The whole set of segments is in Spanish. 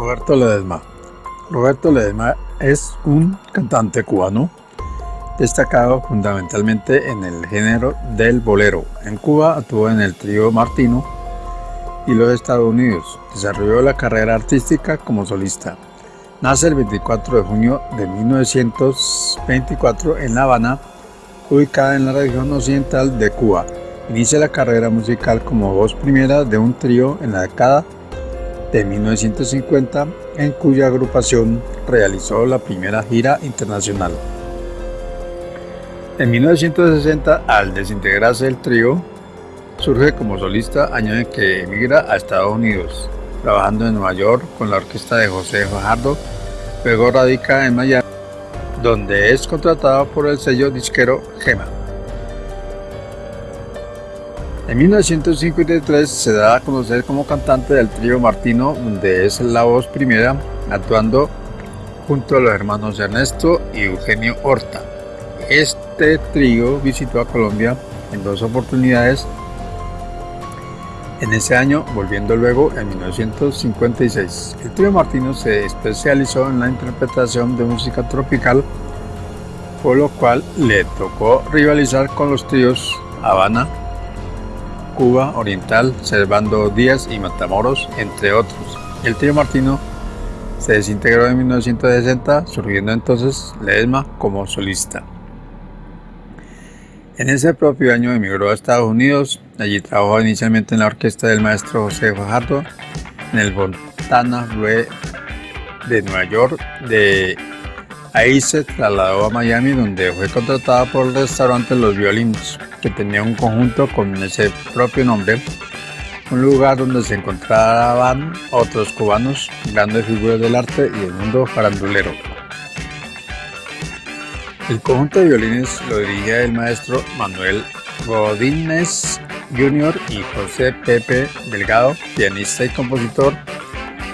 Roberto Ledesma Roberto Ledesma es un cantante cubano destacado fundamentalmente en el género del bolero. En Cuba actuó en el trío Martino y los Estados Unidos. Desarrolló la carrera artística como solista. Nace el 24 de junio de 1924 en La Habana, ubicada en la región occidental de Cuba. Inicia la carrera musical como voz primera de un trío en la década 1950, en cuya agrupación realizó la primera gira internacional. En 1960, al desintegrarse el trío, surge como solista año en que emigra a Estados Unidos, trabajando en Nueva York con la orquesta de José Fajardo, luego radica en Miami, donde es contratado por el sello disquero Gema. En 1953 se da a conocer como cantante del trío Martino, donde es la voz primera, actuando junto a los hermanos Ernesto y Eugenio Horta. Este trío visitó a Colombia en dos oportunidades en ese año, volviendo luego en 1956. El trío Martino se especializó en la interpretación de música tropical, por lo cual le tocó rivalizar con los tríos Habana, Cuba Oriental, Servando Díaz y Matamoros, entre otros. El trío Martino se desintegró en 1960, surgiendo entonces Ledesma como solista. En ese propio año emigró a Estados Unidos, allí trabajó inicialmente en la orquesta del maestro José Fajardo, en el Fontana Blue de Nueva York, de ahí se trasladó a Miami donde fue contratada por el restaurante Los Violinos que tenía un conjunto con ese propio nombre, un lugar donde se encontraban otros cubanos, grandes figuras del arte y del mundo farandulero. El conjunto de violines lo dirigía el maestro Manuel Godínez Jr. y José Pepe Delgado, pianista y compositor,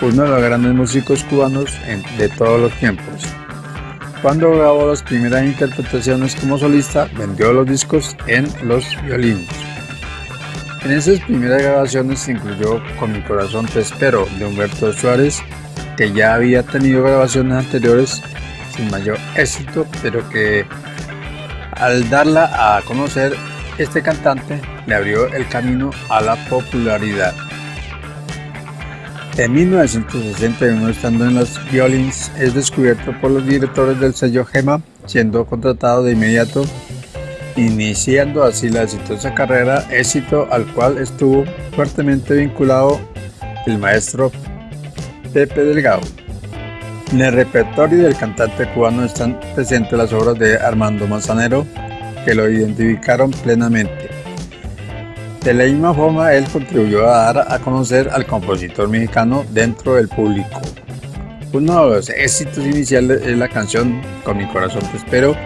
uno de los grandes músicos cubanos de todos los tiempos. Cuando grabó las primeras interpretaciones como solista, vendió los discos en Los Violinos. En esas primeras grabaciones se incluyó Con mi corazón te espero de Humberto Suárez, que ya había tenido grabaciones anteriores sin mayor éxito, pero que al darla a conocer, este cantante le abrió el camino a la popularidad. En 1961, estando en los Violins, es descubierto por los directores del sello Gema, siendo contratado de inmediato, iniciando así la exitosa carrera, éxito al cual estuvo fuertemente vinculado el maestro Pepe Delgado. En el repertorio del cantante cubano están presentes las obras de Armando Manzanero, que lo identificaron plenamente. De la misma forma, él contribuyó a dar a conocer al compositor mexicano dentro del público. Uno de los éxitos iniciales es la canción Con mi corazón te espero,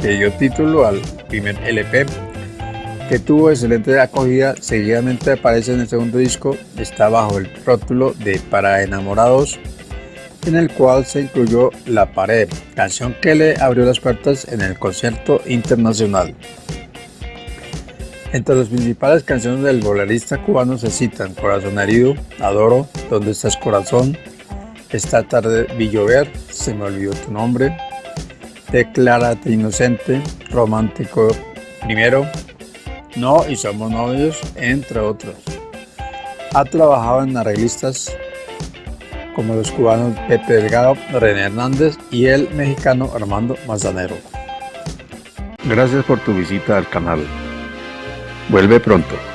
que dio título al primer LP, que tuvo excelente acogida, seguidamente aparece en el segundo disco, está bajo el rótulo de Para enamorados, en el cual se incluyó La pared, canción que le abrió las puertas en el concierto internacional. Entre las principales canciones del bolerista cubano se citan Corazón herido, Adoro, ¿Dónde estás corazón? Esta tarde vi llover, Se me olvidó tu nombre, Declárate inocente, Romántico primero, No y Somos novios, entre otros. Ha trabajado en arreglistas como los cubanos Pepe Delgado, René Hernández y el mexicano Armando Manzanero. Gracias por tu visita al canal. Vuelve pronto.